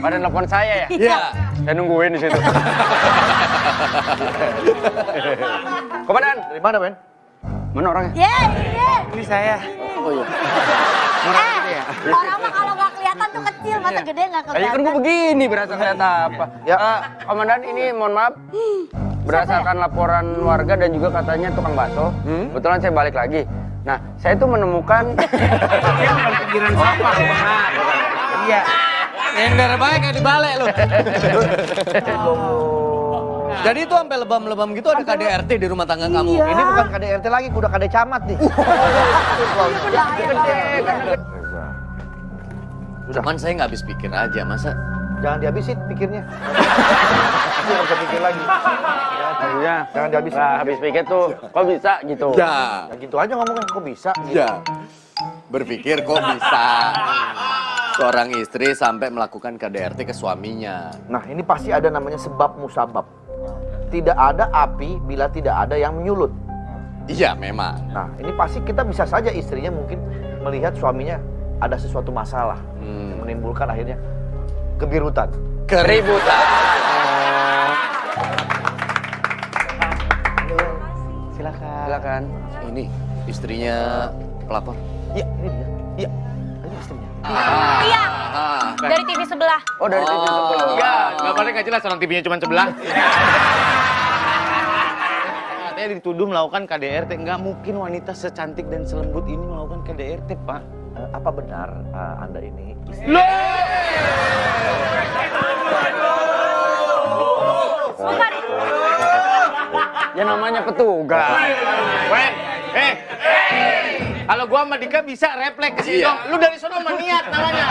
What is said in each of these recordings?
Pada nelfon saya ya? Iya. Saya nungguin di situ. Komandan, Dari mana, Ben? mana orangnya? Ye, ye. Ini saya. Oh iya. Eh, orang mah kalau nggak kelihatan tuh kecil, masa gede nggak kan kelihatan. gue begini berasa kelihatan apa. Ya. Eh, Komandan ini mohon maaf. Berdasarkan laporan warga dan juga katanya tukang bakso, kebetulan saya balik lagi. Nah, saya tuh menemukan Pikiran sampah, benar. Iya. Nyender baik kayak di balai lu. Jadi itu sampai lebam-lebam gitu ada KDRT di rumah tangga kamu. Ini bukan KDRT lagi, udah KD camat nih. Cuman saya nggak habis pikir aja, masa Jangan dihabisin pikirnya. Nggak bisa pikir lagi. Maksudnya, Jangan dihabisin. Nah, habis pikir tuh, kok bisa gitu? ya, Ya gitu aja ngomongnya, kok bisa? ya. Berpikir kok bisa seorang istri sampai melakukan KDRT ke suaminya. Nah ini pasti ada namanya sebab musabab. Tidak ada api bila tidak ada yang menyulut. Iya, memang. Nah ini pasti kita bisa saja istrinya mungkin melihat suaminya ada sesuatu masalah. Hmm. Menimbulkan akhirnya kebirutan. Keributan. Silakan. Silakan. Ini istrinya pelapor. Iya ini dia. Iya. Ini istrinya. Ah, dari TV sebelah. Oh, dari TV sebelah. Enggak, enggak paling nggak jelas orang TV-nya cuma sebelah. Katanya dituduh melakukan KDRT. Enggak mungkin wanita secantik dan selembut ini melakukan KDRT, Pak. Eh, apa benar eh, anda ini? Bukan. Ya namanya petugas. Kalau gua sama Dika bisa refleks ke sini Iya. dong. Lu dari sono niat namanya.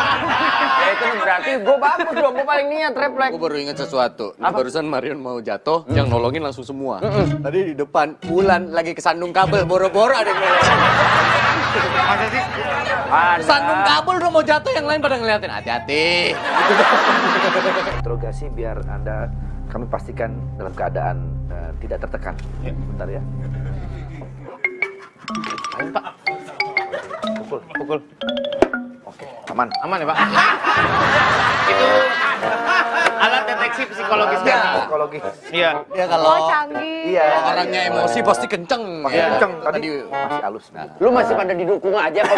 Ya itu berarti gue bagus dong, gue paling niat refleks. Aku baru ingat sesuatu. Apa? Barusan Marion mau jatuh, yang nolongin langsung semua. Tadi di depan, Wulan lagi kesandung kabel, boro-boro ada yang nolongin. Masa sih? Ada. Kesandung kabel udah mau jatuh, yang lain pada ngeliatin. Hati-hati. Interogasi biar anda kami pastikan dalam keadaan eh, tidak tertekan. Bentar ya. Ayo, Pak. Pukul, pukul. Oke, aman. Aman ya, Pak? Itu alat deteksi psikologis Iya. kami. Psikologi. Iya. Ya kalau Oh, canggih. Iya. orangnya emosi pasti kenceng. Pakai Ya. kenceng tadi Tadi masih halus. Lu masih pada didukung aja Weh?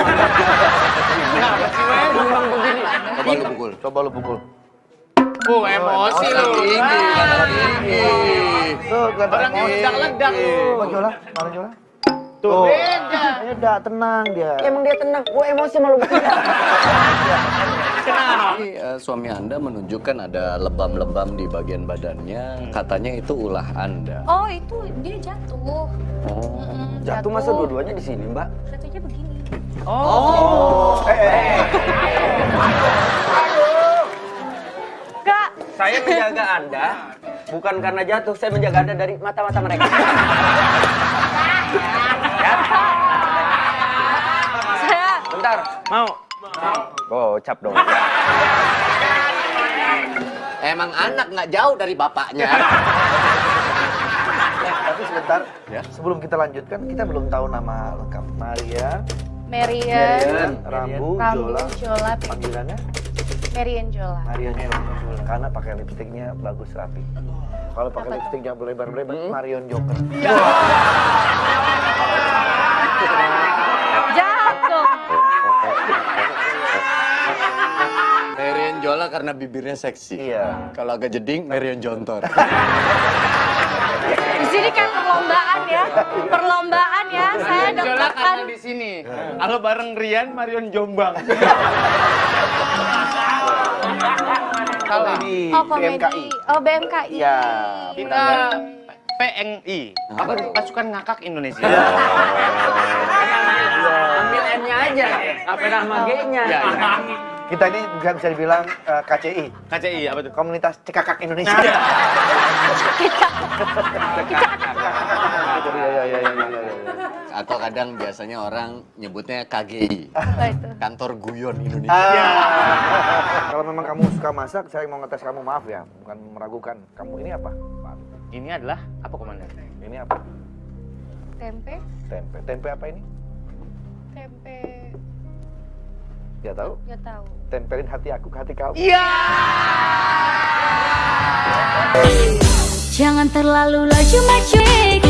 Memang begini. coba lu pukul. Coba lu pukul. Oh, emosi lu. Tinggi, tinggi. Tuh, kelihatan Orang ledak-ledak lu. Coba Jola, Tuh, beda. Beda, tenang dia. Emang dia tenang, gue emosi malu begini. Ini eh, suami Anda menunjukkan ada lebam-lebam di bagian badannya. Katanya itu ulah Anda. Oh, itu dia jatuh. Oh. Mm, Jatuh masa dua-duanya di sini, Mbak? Jatuhnya begini. Kak, Saya menjaga Anda bukan karena jatuh, saya menjaga Anda dari mata-mata mereka. saya Bentar, mau? Oh, cap dong. Emang anak nggak jauh dari bapaknya. Eh, tapi sebentar, Ya. sebelum kita lanjutkan, kita belum tahu nama lengkap. Maria, Marian, Rambu, Rambu, Jola, Jola, panggilannya Marian Jola. Marion Jola. Karena pakai lipstiknya bagus rapi. Kalau pakai Apa tuh? lipstiknya berlebar-lebar, Marion Joker. Jahat Jola karena bibirnya seksi. Iya. Kalau agak jeding, Marion Jontor. Di sini kan perlombaan ya. Perlombaan ya. Saya Jola karena di sini. Kalau bareng Rian, Marion Jombang. Kalau di Oh, komedi. BMKI. Oh, BMKI. Iya. Kita PNI. Apa tuh? Pasukan Ngakak Indonesia. Ambil N-nya aja, apa nama G-nya? Kita ini bisa, bisa dibilang eh, KCI, KCI apa tuh? Komunitas Cekakak Indonesia. Iya. Iya, iya, iya, iya, iya, iya. Atau kadang biasanya orang nyebutnya KGI. Apa itu? Kantor Guyon Indonesia. Ah. Kalau memang kamu suka masak, saya mau ngetes kamu maaf ya, bukan meragukan. Kamu ini apa? Ini adalah apa komandan? Ini apa? Tempe. Tempe. Tempe apa ini? Tempe. Gak tahu? Gak tahu. Tempelin hati aku ke hati kau. Iya. Jangan terlalu laju maju.